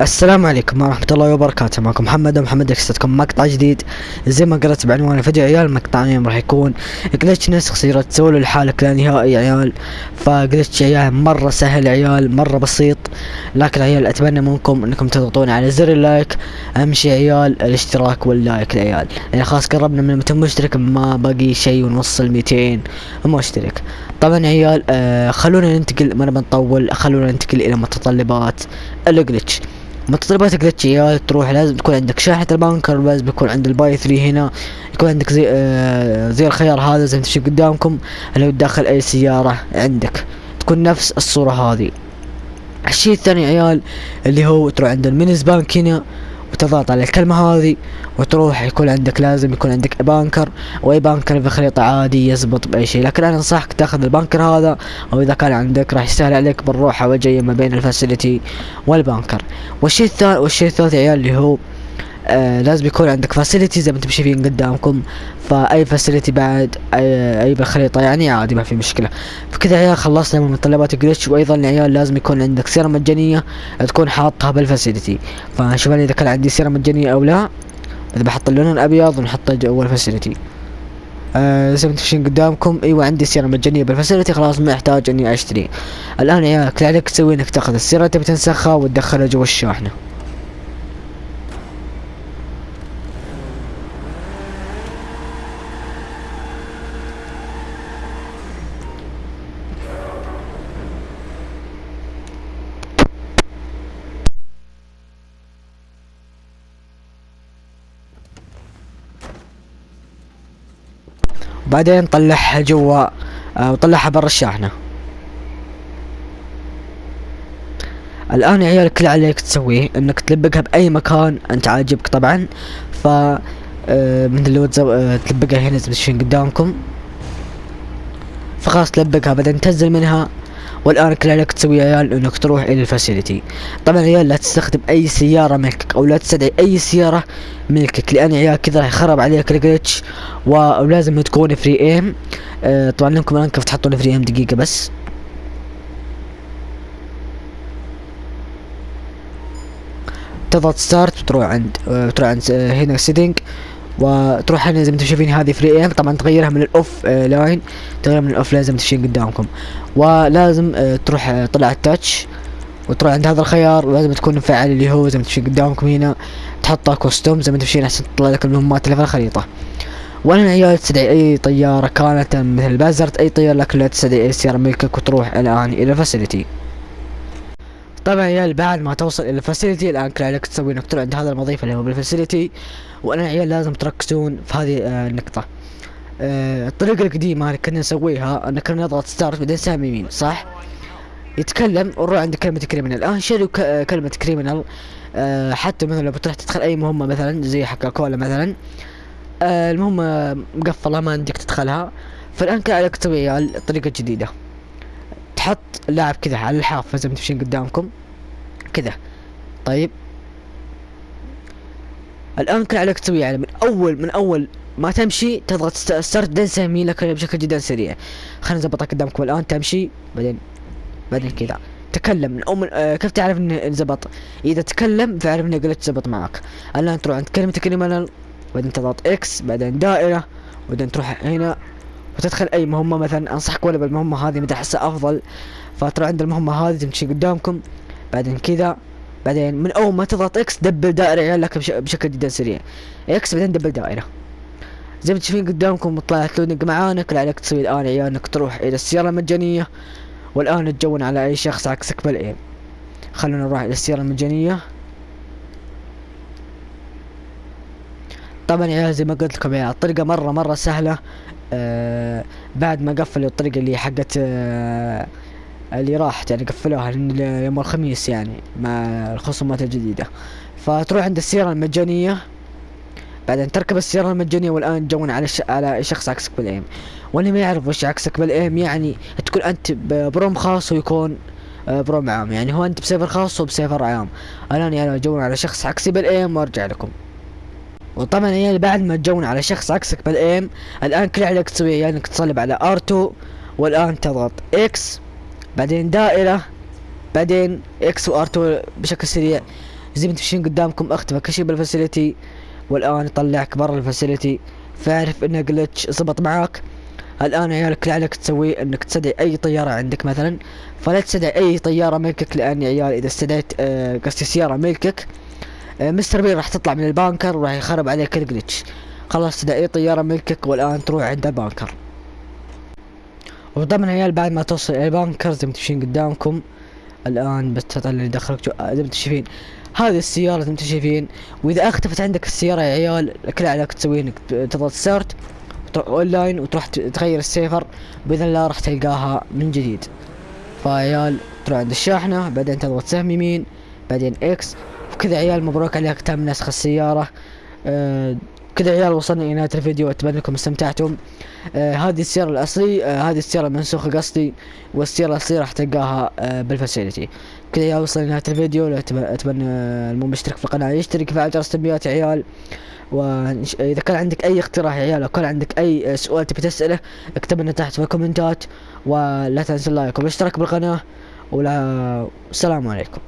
السلام عليكم ورحمة الله وبركاته. معكم محمد محمد اكستكم مقطع جديد. زي ما قرأت بعنوان الفيديو عيال مقطع اليوم راح يكون. glitch نسخ سيارة سولو لحالك لا نهائي عيال. ف glitch عيال مرة سهل عيال مرة بسيط. لكن عيال أتمنى منكم إنكم تضغطون على زر ال like. اهم شي عيال الاشتراك وال like عيال. يعني خلاص قربنا من 200 مشترك ما باقي شيء ونوصل 200 مشترك. طبعا عيال آه خلونا ننتقل ما نبي نطول خلونا ننتقل إلى متطلبات الجلتش متطلبات جلتش يا تروح لازم تكون عندك شاحنة البانكر لازم يكون عند الباي 3 هنا يكون عندك زي آه زي الخيار هذا زي ما تشوف قدامكم اللي داخل أي سيارة عندك. تكون نفس الصورة هذه. الشيء الثاني عيال اللي هو تروح عند المينيز بانك هنا. وتضغط على الكلمة هذه وتروح يكون عندك لازم يكون عندك بانكر وأي بانكر في خريطة عادي يزبط بأي شيء. لكن أنا أنصحك تأخذ البانكر هذا أو إذا كان عندك راح يسهل عليك بالروحة والجاية ما بين ال facility وال bunker. والشيء الثاني والشيء الثالث عيال اللي هو آه لازم يكون عندك facility زي ما أنتم شايفين قدامكم. فأي facility بعد أي, بالخريطة يعني عادي ما في مشكلة. فكذا عيال خلصنا من متطلبات ال glitch وأيضا يا عيال لازم يكون عندك سيرة مجانية تكون حاطها بال facility فشوف إذا كان عندي سيرة مجانية أو لا. إذا بحط اللون الأبيض ونحطه جوا ال facility آه زي ما أنتم شايفين قدامكم إيوه عندي سيرة مجانية بالفاسيلتي خلاص ما يحتاج إني أشتري. الآن يا عيال كل عليك تسوي إنك تأخذ السيرة تبي تنسخها وتدخلها جوا الشاحنة. بعدين طلعها جوا آه وطلعها برا الشاحنة. الآن يا عيال كل عليك تسويه إنك تلبقها بأي مكان أنت عاجبك طبعا. ف آه من اللي آه تلبقها هنا تشوفين قدامكم. فخلاص تلبقها بعدين تنزل منها. والآن كل عليك تسوي يا عيال إنك تروح إلى الفاسيلتي طبعا يا عيال لا تستخدم أي سيارة ملكك أو لا تستدعي أي سيارة ملكك لأن يا عيال كذا راح يخرب عليك ال glitch ولازم تكون free aim آه طبعا لكم الآن كيف تحطون free aim دقيقة بس. تضغط start وتروح عند آه تروح عند آه هنا setting وتروح هنا زي ما أنتم شايفين هذه free aim طبعا تغيرها من ال off آه line تغيرها من ال offline زي ما أنتم شايفين قدامكم. ولازم آه تروح آه طلع ال touch وتروح عند هذا الخيار ولازم تكون مفعل اللي هو زي ما أنتم شايفين قدامكم هنا. تحطها custom زي ما أنتم شايفين عشان تطلع لك المهمات اللي في الخريطة. وأنا عيال تستدعي أي طيارة كانت مثل buzzard أي طيارة لكن لا تستدعي أي سيارة ملكك وتروح الآن إلى ال facility طبعا عيال بعد ما توصل إلى ال facility الآن كل عليك تسوي إنك تروح عند هذا المضيف اللي هو بال facility وأنا عيال لازم تركزون في هذه آه النقطة. آه الطريقة القديمة اللي كنا نسويها إن كنا نضغط start بعدين سهم يمين صح؟ يتكلم ونروح عند كلمة criminal الآن شيلوا كلمة criminal آه حتى مثلا لو بتروح تدخل أي مهمة مثلا زي حق كولا مثلا آه المهمة مقفلة ما عندك تدخلها. فالآن كان عليك تسوي عيال الطريقة تحط اللاعب كذا على الحافة زي ما تمشين قدامكم. كذا. طيب. الان كان عليك تسوي يعني من اول من أول ما تمشي تضغط start بعدين سهم لك بشكل جدا سريع. خلينا نظبطها قدامكم الآن. تمشي. بعدين بعدين كذا. تكلم. من اول آه كيف تعرف إنه زبط إذا تكلم فاعرف إنه glitch زبط معك. الآن تروح عند كلمة criminal بعدين تضغط X بعدين دائرة بعدين تروح هنا. وتدخل أي مهمة مثلا أنصحك ولا بالمهمة هذه متى أحسها أفضل. فتروح عند المهمة هذه تمشي قدامكم. بعدين كذا. بعدين من أول ما تضغط X double دائرة يعلق لك بش بشكل جدا سريع. X بعدين double دائرة. زي ما تشوفين قدامكم طلعت لونك معانا كل عليك تسوي الآن عيال انك تروح إلى السيارة المجانية. والآن تجون على أي شخص عكسك بالايم خلونا نروح إلى السيارة المجانية. طبعا يا زي ما قلت لكم يا الطريقة مرة مرة سهلة. آه بعد ما قفلوا الطريقة اللي حقت آه اللي راحت يعني قفلوها يوم الخميس يعني مع الخصومات الجديدة. فتروح عند السيارة المجانية. بعدين تركب السيارة المجانية والآن تجون على ش... على شخص عكسك بال aim. واللي ما يعرف وش عكسك بال aim يعني تكون أنت ب room خاص ويكون ب room عام. يعني هو أنت ب server خاص وب server عام. الآن يعني تجون على شخص عكسي بال aim وأرجع لكم. وطبعا يعني بعد ما تجون على شخص عكسك بال aim الآن كل عليك تسويه يعني إنك تصلب على R2 والآن تضغط X بعدين دائرة بعدين X و R2 بشكل سريع. زي ما أنتم شايفين قدامكم اختفى كل شيء بال facility والآن يطلعك برا ال facility. فاعرف انه glitch زبط معاك. الآن يا عيال كل عليك تسويه إنك تستدعي أي طيارة عندك مثلا. فلا تستدعي أي طيارة ملكك لأن يا عيال إذا استدعيت آه، قصدي سيارة ملكك مستر بين راح تطلع من ال bunker وراح يخرب عليك ال glitch خلاص استدعي اي طيارة ملكك والآن تروح عند ال bunker. وطبعا عيال بعد ما توصل إلى ال bunker زي ما أنتم قدامكم. الآن بس اللي دخلك. زي ما أنتم شايفين هذه السيارة زي ما أنتم شايفين وإذا اختفت عندك السيارة يا عيال كل عليك تسويه إنك تضغط start online وتروح تغير ال server. بإذن الله راح تلقاها من جديد. فعيال تروح عند الشاحنة بعدين تضغط سهم يمين بعدين X وكذا عيال مبروك عليك تم نسخ السيارة. آه كذا عيال وصلنا إلى نهاية الفيديو أتمنى انكم استمتعتم. آه هذه السيارة الأصلي آه هذه السيارة المنسوخه قصدي والسيارة الاصليه راح تلقاها آه بال facility. كذا عيال وصلنا لنهايه الفيديو أتمنى المو مشترك في القناة يشترك فعل جرس التنبيهات يا عيال واذا كان عندك أي اقتراح يا عيال أو كان عندك أي سؤال تبي تسأله اكتب لنا تحت في الكومنتات. ولا تنسوا ال like والاشتراك بالقناة. ولا السلام عليكم.